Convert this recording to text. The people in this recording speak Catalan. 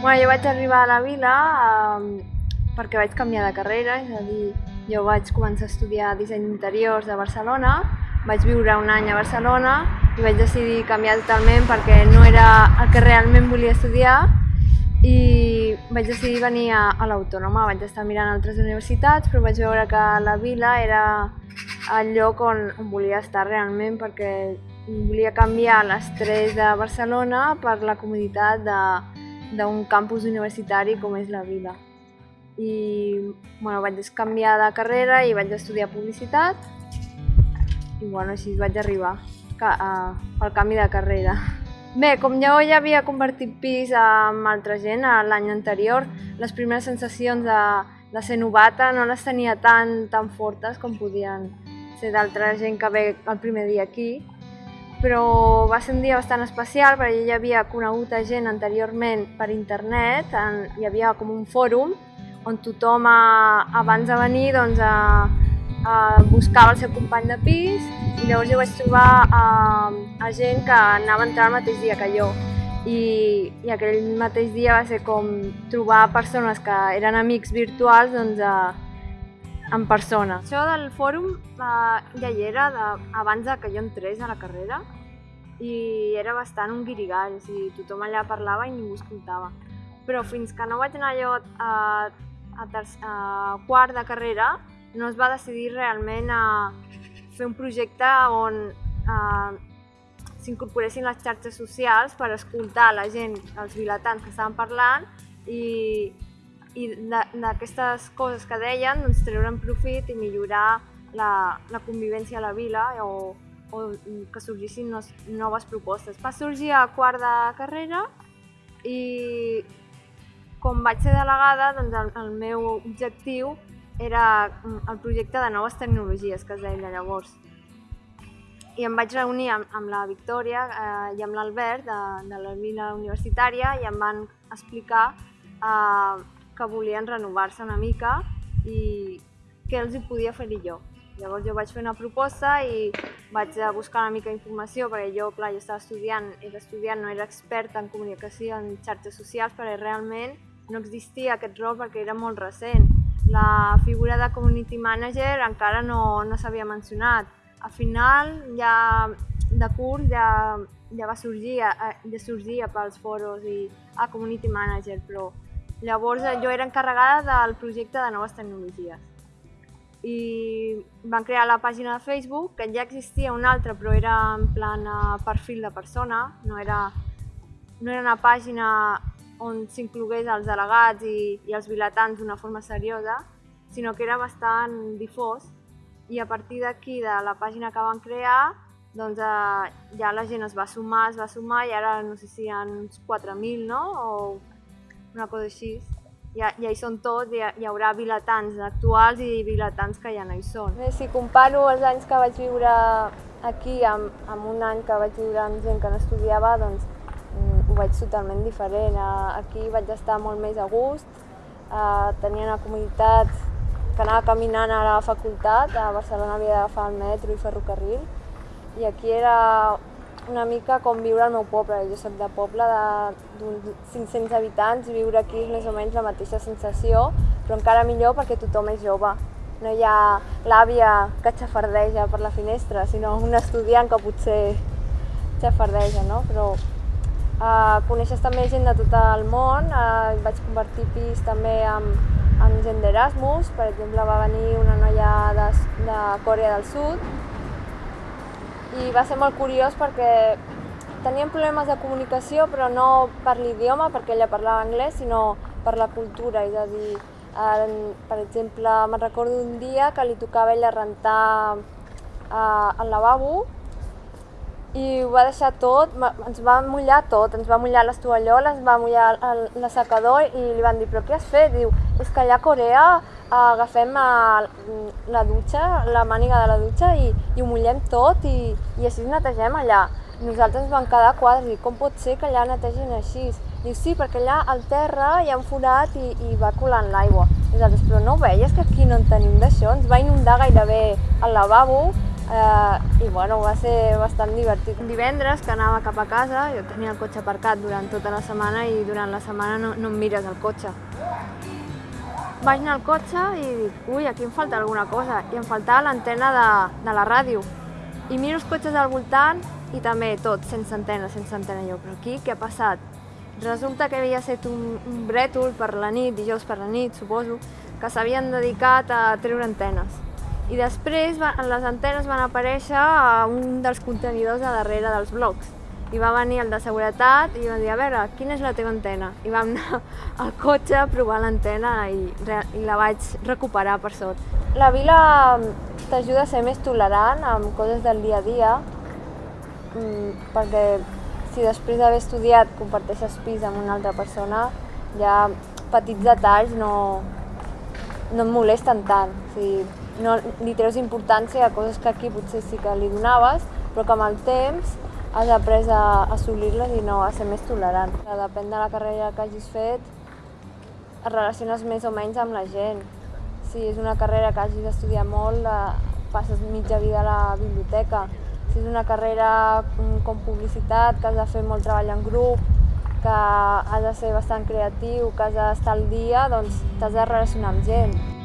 Bueno, jo vaig arribar a la vila eh, perquè vaig canviar de carrera, és a dir, jo vaig començar a estudiar disseny d'interiors a Barcelona, vaig viure un any a Barcelona i vaig decidir canviar totalment perquè no era el que realment volia estudiar i vaig decidir venir a, a l'Autònoma. Vaig estar mirant altres universitats, però vaig veure que la vila era el lloc on, on volia estar realment perquè volia canviar l'estrès de Barcelona per la comoditat d'un campus universitari com és la vila. I bueno, vaig canviar de carrera i vaig estudiar publicitat i bueno, així vaig arribar al canvi de carrera. Bé, com jo ja havia convertit pis amb altra gent l'any anterior, les primeres sensacions de, de ser novata no les tenia tan, tan fortes com podien ser d'altra gent que ve el primer dia aquí, però va ser un dia bastant especial perquè ja havia conegut a gent anteriorment per internet, en, hi havia com un fòrum on tothom a, abans de venir doncs, a, a buscava el seu company de pis i llavors jo vaig trobar a, a gent que anava a entrar el mateix dia que jo. I, i aquell mateix dia va ser com trobar persones que eren amics virtuals doncs, a, en persona. Això del fòrum uh, ja hi era de, abans de que jo entrés a la carrera i era bastant un guirigall, o sigui, tothom allà parlava i ningú escoltava. Però fins que no vaig anar jo a, a, terç, a quart de carrera no es va decidir realment a fer un projecte on s'incorporessin les xarxes socials per escoltar la gent, els vilatans que estaven parlant i, i d'aquestes coses que deien doncs, treure'n profit i millorar la, la convivència a la vila o, o que sorgissin noves propostes. Va sorgir a quart de carrera i com vaig ser delegada, doncs el, el meu objectiu era el projecte de noves tecnologies, que es deia llavors. I em vaig reunir amb, amb la Victòria eh, i amb l'Albert de, de la vila universitària i em van explicar eh, que volien renovar-se una mica i què els hi podia fer-hi jo. Llavors jo vaig fer una proposta i vaig buscar una mica d'informació perquè jo, clar, jo estava estudiant, era estudiant, no era experta en comunicació, en xarxes socials, perquè realment no existia aquest rol perquè era molt recent. La figura de community manager encara no, no s'havia mencionat. Al final, ja de curs, ja, ja va sorgir, eh, ja sorgia pels foros i a community manager, però Llavors eh, jo era encarregada del projecte de noves tecnologies. I van crear la pàgina de Facebook, que ja existia una altra, però era en plan eh, perfil de persona, no era, no era una pàgina on s'inclogués els delegats i, i els vilatans d'una forma seriosa, sinó que era bastant difós i a partir d'aquí, de la pàgina que van crear, doncs eh, ja la gent es va sumar, es va sumar i ara no sé si hi ha uns 4.000, no? O una cosa així. Ja, ja hi són tots, hi, hi haurà vilatans actuals i vilatans que ja no hi són. Bé, si comparo els anys que vaig viure aquí amb, amb un any que vaig viure amb gent que no estudiava, doncs mm, ho veig totalment diferent. Aquí vaig estar molt més a gust, eh, tenia una comunitat que anava caminant a la facultat, a Barcelona havia d'agafar el metro i ferrocarril, i aquí era una mica com viure al meu poble. Jo soc de poble d'uns 500 habitants i viure aquí és més o menys la mateixa sensació, però encara millor perquè tothom és jove. No hi ha l'àvia que xafardeja per la finestra, sinó un estudiant que potser xafardeja, no? Però Uh, coneixes també gent de tot el món, uh, vaig convertir pis també amb, amb gent d'Erasmus, per exemple va venir una noia de, de Corea del Sud i va ser molt curiós perquè teníem problemes de comunicació però no per l'idioma, perquè ella parlava anglès, sinó per la cultura, és a dir, en, per exemple, me'n recordo un dia que li tocava ella rentar eh, el lavabo i ho va deixar tot, ens va mullar tot, ens va mullar les tovalloles, ens va mullar el, l'assecador i li van dir, però què has fet? Diu, és que allà a Corea agafem la dutxa, la màniga de la dutxa i, i ho mullem tot i, i així netegem allà. Nosaltres ens vam quedar quadres i com pot ser que allà netegin així? Diu, sí, perquè allà al terra hi ha un forat i, i va colant l'aigua. Nosaltres, però no ho veies que aquí no en tenim d'això? Ens va inundar gairebé el lavabo eh, i bueno, va ser bastant divertit. Divendres que anava cap a casa, jo tenia el cotxe aparcat durant tota la setmana i durant la setmana no, no em mires el cotxe. Vaig anar al cotxe i dic, ui, aquí em falta alguna cosa, i em faltava l'antena de, de la ràdio. I miro els cotxes al voltant i també tot, sense antena, sense antena. Jo, però aquí què ha passat? Resulta que havia estat un, un brètol per la nit, dijous per la nit, suposo, que s'havien dedicat a treure antenes. I després les antenes van aparèixer a un dels contenidors a darrere dels blocs i va venir el de seguretat i va dir, a veure, quina és la teva antena? I vam anar al cotxe a provar l'antena i, i la vaig recuperar, per sort. La vila mm, t'ajuda a ser més tolerant amb coses del dia a dia, mm, perquè si després d'haver estudiat comparteixes pis amb una altra persona, ja petits detalls no, no et molesten tant. O sigui, no li treus importància a coses que aquí potser sí que li donaves, però que amb el temps has après a assolir-les i no a ser més tolerant. Depèn de la carrera que hagis fet, et relaciones més o menys amb la gent. Si és una carrera que hagis d'estudiar molt, passes mitja vida a la biblioteca. Si és una carrera com publicitat, que has de fer molt treball en grup, que has de ser bastant creatiu, que has d'estar al dia, doncs t'has de relacionar amb gent.